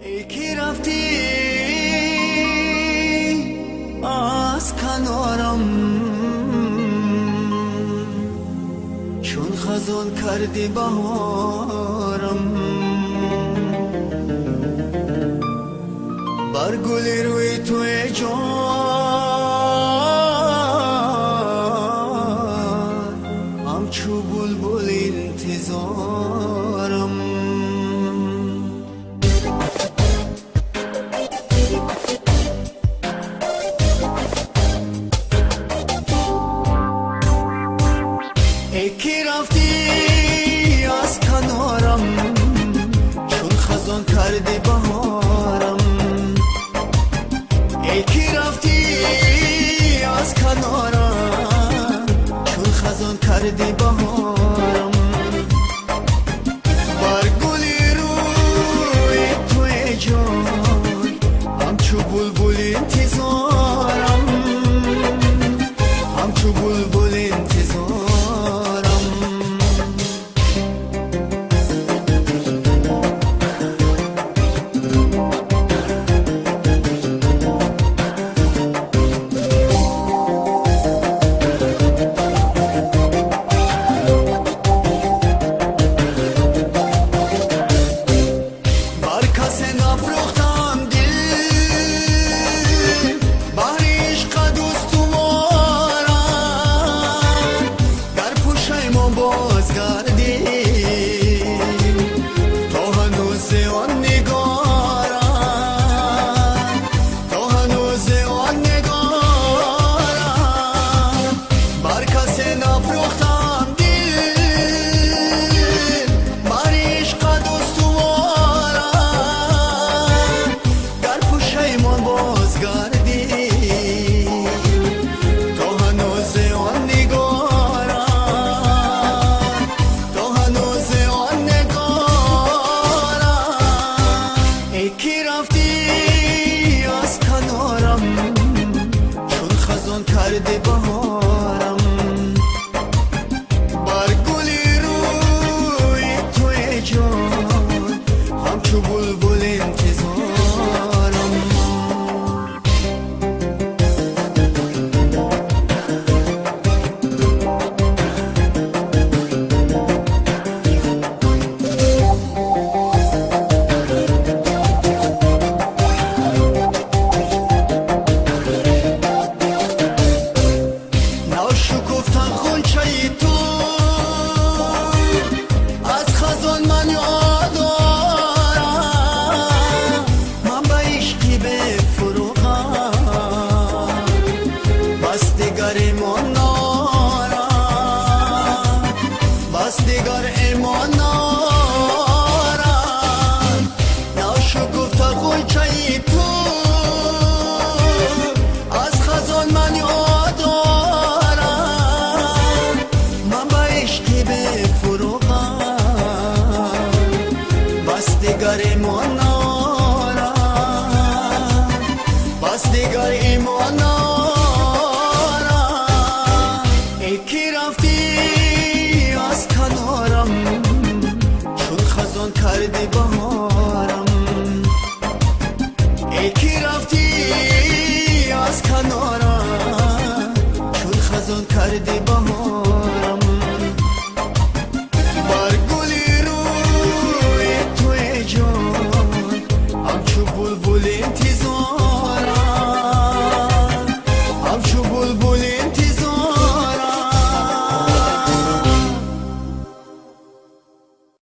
ای کی رفتی؟ از کنارم. چون خزان کردی بهارم. بر گلی روی توی جان همچو بلبل انتظارم. کی رفتی از کنارم؟ چون خزان کردی بهارم. ای کی رفتی از کنارم؟ چون خزان کردی بهارم. بر گلی روی توی جان همچو بلبل انتظارم. همچو بلبل انتظارم. بلبل انتظارم. خونچه تو دیگر ایمان نارم بس دیگر бас дигар имонара эй ки рафтӣ аз канорам чун хазон кардӣ баҳорам эй ки рафтӣ аз канорам чун хазон кардӣ баҳорам